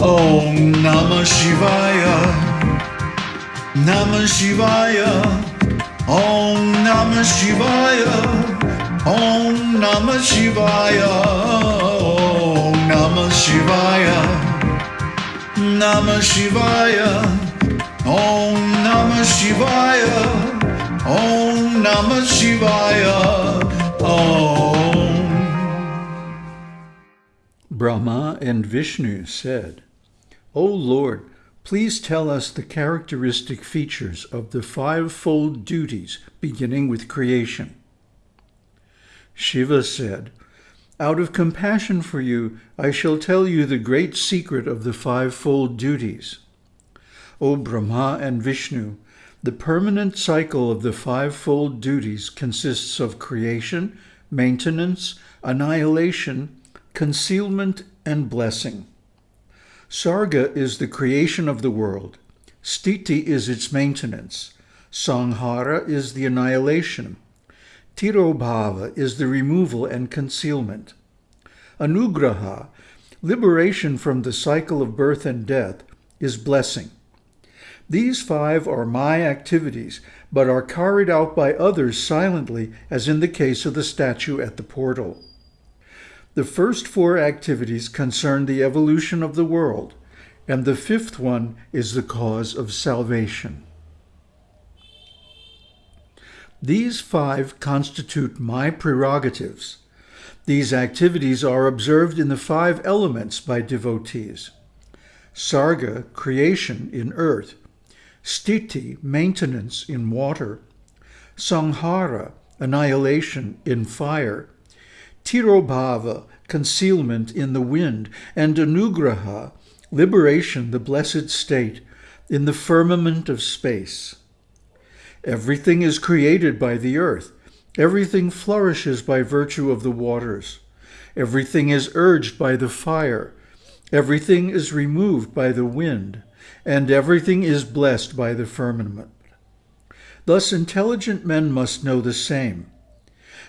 Om Namah Shivaya. Namah Shivaya. Om Namah Shivaya. Om Namah Shivaya. Om Namah Shivaya. Namah Shivaya. Om Namah Shivaya. Om Namah Shivaya. Om. Brahma and Vishnu said, O Lord, please tell us the characteristic features of the fivefold duties beginning with creation. Shiva said, Out of compassion for you, I shall tell you the great secret of the fivefold duties. O Brahma and Vishnu, the permanent cycle of the fivefold duties consists of creation, maintenance, annihilation, concealment, and blessing. Sarga is the creation of the world. Stiti is its maintenance. Sanghara is the annihilation. Tirobhava is the removal and concealment. Anugraha, liberation from the cycle of birth and death, is blessing. These five are my activities, but are carried out by others silently, as in the case of the statue at the portal. The first four activities concern the evolution of the world, and the fifth one is the cause of salvation. These five constitute my prerogatives. These activities are observed in the five elements by devotees. Sarga, creation in earth. Stiti, maintenance in water. Sanghara, annihilation in fire. Tirobhava, concealment in the wind. And Anugraha, liberation, the blessed state, in the firmament of space. Everything is created by the earth. Everything flourishes by virtue of the waters. Everything is urged by the fire. Everything is removed by the wind. And everything is blessed by the firmament. Thus intelligent men must know the same.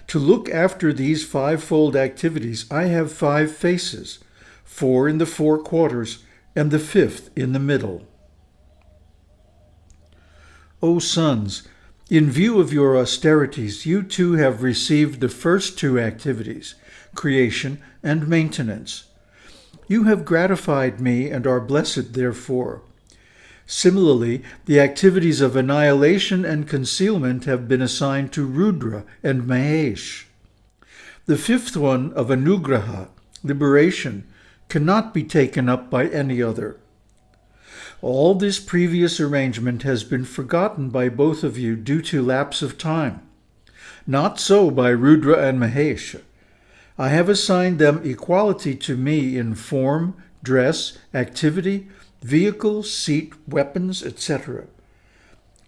To look after these fivefold activities, I have five faces, four in the four quarters, and the fifth in the middle. O sons, in view of your austerities, you too have received the first two activities, creation and maintenance. You have gratified me and are blessed therefore. Similarly, the activities of annihilation and concealment have been assigned to Rudra and Mahesh. The fifth one of Anugraha, liberation, cannot be taken up by any other. All this previous arrangement has been forgotten by both of you due to lapse of time. Not so by Rudra and Mahesh. I have assigned them equality to me in form, dress, activity, vehicle, seat, weapons, etc.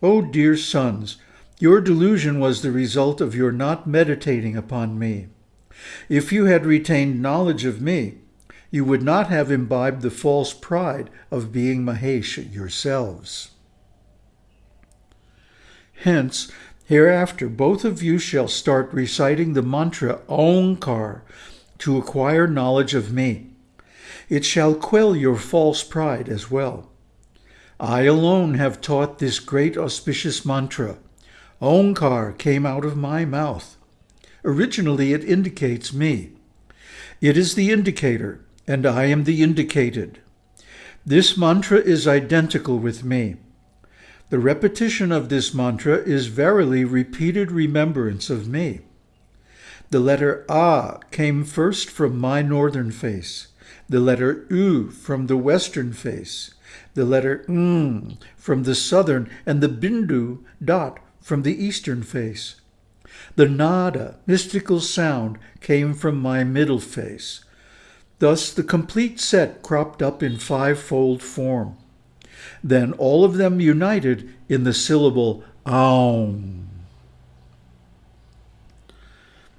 O dear sons, your delusion was the result of your not meditating upon me. If you had retained knowledge of me, you would not have imbibed the false pride of being Mahesh yourselves. Hence, hereafter both of you shall start reciting the mantra Omkar to acquire knowledge of me. It shall quell your false pride as well. I alone have taught this great auspicious mantra. Omkar came out of my mouth. Originally it indicates me. It is the indicator, and I am the indicated. This mantra is identical with me. The repetition of this mantra is verily repeated remembrance of me. The letter A came first from my northern face, the letter U from the western face, the letter M from the southern, and the Bindu dot from the eastern face. The nada, mystical sound, came from my middle face. Thus the complete set cropped up in fivefold form. Then all of them united in the syllable Aum.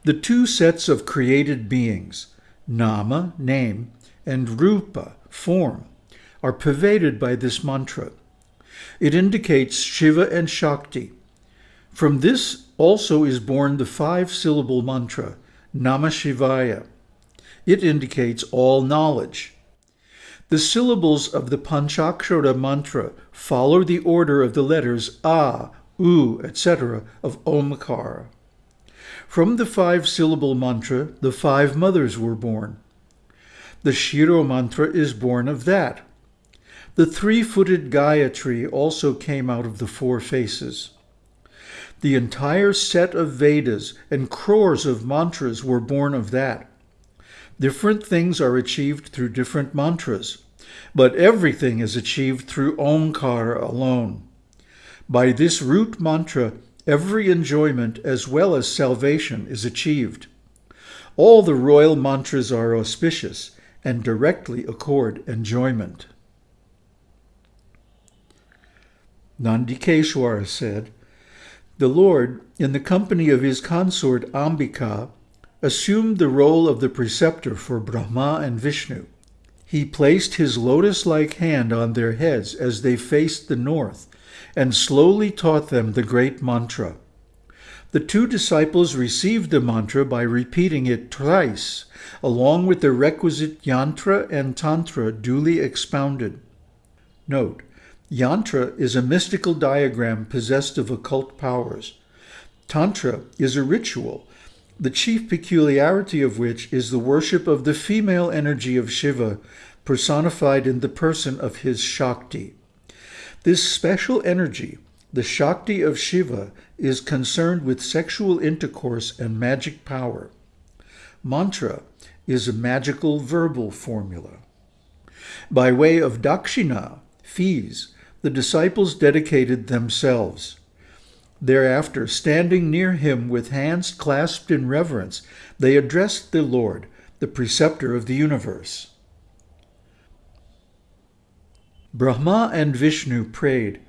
The two sets of created beings, Nama, name, and Rupa, form, are pervaded by this mantra. It indicates Shiva and Shakti. From this also is born the five-syllable mantra, Namah Shivaya. It indicates all knowledge. The syllables of the Panchakshara mantra follow the order of the letters A, U, etc. of Omkara. From the five-syllable mantra, the five mothers were born. The Shiro mantra is born of that. The three-footed Gayatri also came out of the four faces. The entire set of Vedas and crores of mantras were born of that. Different things are achieved through different mantras, but everything is achieved through Omkara alone. By this root mantra, every enjoyment as well as salvation is achieved. All the royal mantras are auspicious and directly accord enjoyment. Nandikeshwara said, The Lord, in the company of his consort Ambika, assumed the role of the preceptor for Brahma and Vishnu. He placed his lotus-like hand on their heads as they faced the north and slowly taught them the great mantra. The two disciples received the mantra by repeating it thrice, along with the requisite yantra and tantra duly expounded. Note, yantra is a mystical diagram possessed of occult powers. Tantra is a ritual the chief peculiarity of which is the worship of the female energy of Shiva, personified in the person of his Shakti. This special energy, the Shakti of Shiva, is concerned with sexual intercourse and magic power. Mantra is a magical verbal formula. By way of dakshina, fees, the disciples dedicated themselves. Thereafter, standing near him with hands clasped in reverence, they addressed the Lord, the preceptor of the universe. Brahma and Vishnu prayed,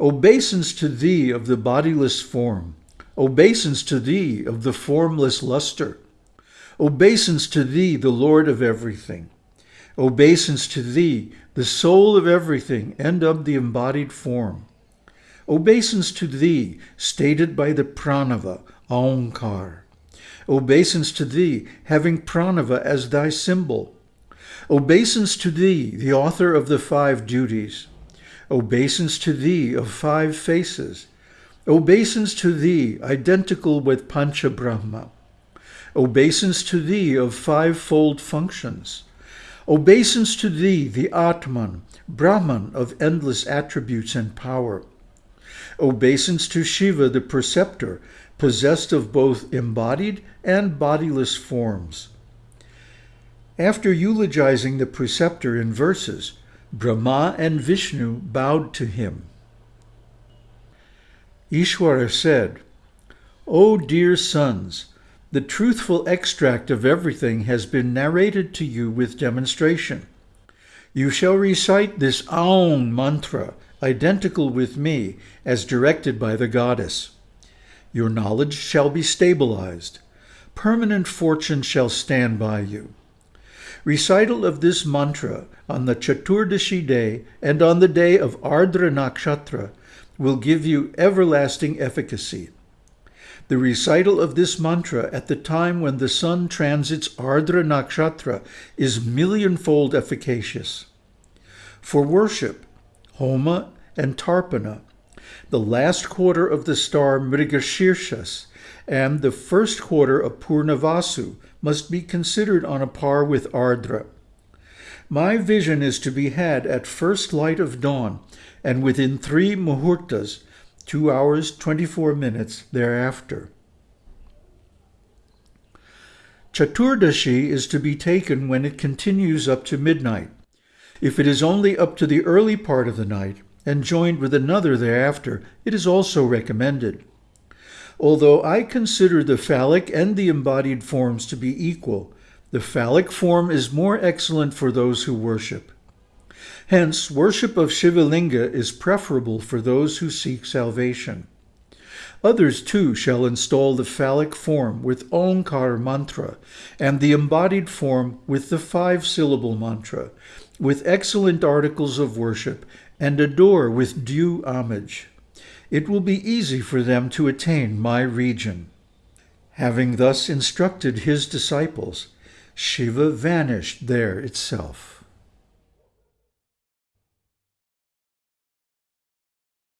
Obeisance to thee of the bodiless form, obeisance to thee of the formless luster, obeisance to thee, the Lord of everything, obeisance to thee, the soul of everything and of the embodied form Obeisance to thee, stated by the pranava, Aumkar. Obeisance to thee, having pranava as thy symbol. Obeisance to thee, the author of the five duties. Obeisance to thee of five faces. Obeisance to thee, identical with Pancha Brahma. Obeisance to thee of fivefold functions. Obeisance to thee, the Atman, Brahman of endless attributes and power obeisance to Shiva, the preceptor, possessed of both embodied and bodiless forms. After eulogizing the preceptor in verses, Brahma and Vishnu bowed to him. Ishwara said, O dear sons, the truthful extract of everything has been narrated to you with demonstration. You shall recite this Aum mantra identical with me, as directed by the goddess. Your knowledge shall be stabilized. Permanent fortune shall stand by you. Recital of this mantra on the Chaturdashi day and on the day of Ardra Nakshatra will give you everlasting efficacy. The recital of this mantra at the time when the sun transits Ardra Nakshatra is millionfold efficacious. For worship, Homa and Tarpana, the last quarter of the star Mrigashirshas, and the first quarter of Punarvasu must be considered on a par with Ardra. My vision is to be had at first light of dawn and within three muhurtas, two hours, 24 minutes thereafter. Chaturdashi is to be taken when it continues up to midnight. If it is only up to the early part of the night and joined with another thereafter, it is also recommended. Although I consider the phallic and the embodied forms to be equal, the phallic form is more excellent for those who worship. Hence, worship of Shivalinga is preferable for those who seek salvation. Others too shall install the phallic form with Omkar mantra and the embodied form with the five-syllable mantra, with excellent articles of worship and adore with due homage. It will be easy for them to attain my region. Having thus instructed his disciples, Shiva vanished there itself.